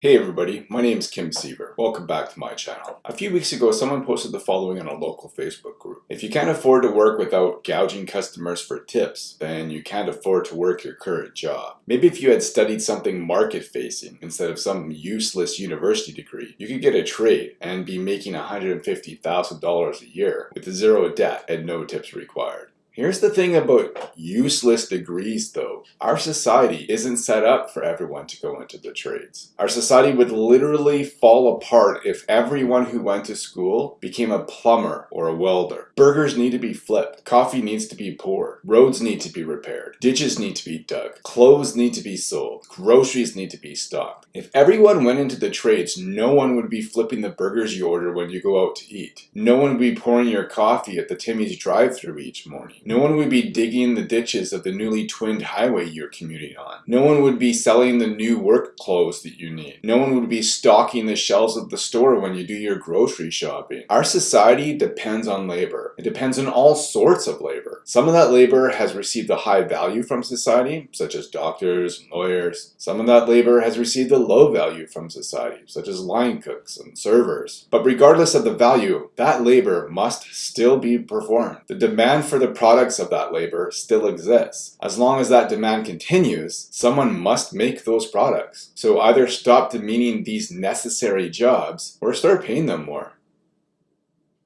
Hey everybody, my name is Kim Siever. Welcome back to my channel. A few weeks ago, someone posted the following on a local Facebook group. If you can't afford to work without gouging customers for tips, then you can't afford to work your current job. Maybe if you had studied something market-facing instead of some useless university degree, you could get a trade and be making $150,000 a year with zero debt and no tips required. Here's the thing about useless degrees though. Our society isn't set up for everyone to go into the trades. Our society would literally fall apart if everyone who went to school became a plumber or a welder. Burgers need to be flipped. Coffee needs to be poured. Roads need to be repaired. Ditches need to be dug. Clothes need to be sold. Groceries need to be stocked. If everyone went into the trades, no one would be flipping the burgers you order when you go out to eat. No one would be pouring your coffee at the Timmy's drive-thru each morning. No one would be digging the ditches of the newly twinned highway you're commuting on. No one would be selling the new work clothes that you need. No one would be stocking the shelves of the store when you do your grocery shopping. Our society depends on labor. It depends on all sorts of labor. Some of that labor has received a high value from society, such as doctors and lawyers. Some of that labor has received a low value from society, such as line cooks and servers. But regardless of the value, that labor must still be performed. The demand for the product products of that labor still exists. As long as that demand continues, someone must make those products. So either stop demeaning these necessary jobs or start paying them more.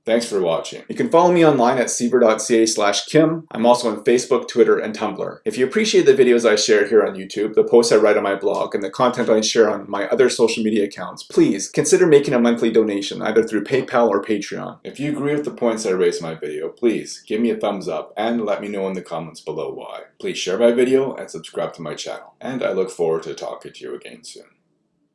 Thanks for watching. You can follow me online at siever.ca slash kim. I'm also on Facebook, Twitter, and Tumblr. If you appreciate the videos I share here on YouTube, the posts I write on my blog, and the content I share on my other social media accounts, please consider making a monthly donation either through PayPal or Patreon. If you agree with the points I raised in my video, please give me a thumbs up and let me know in the comments below why. Please share my video and subscribe to my channel. And I look forward to talking to you again soon.